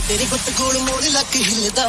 ਤੇਰੀ ਗੁੱਤ ਗੋਲ ਮੋੜ ਲੱਕ ਹਿੱਲਦਾ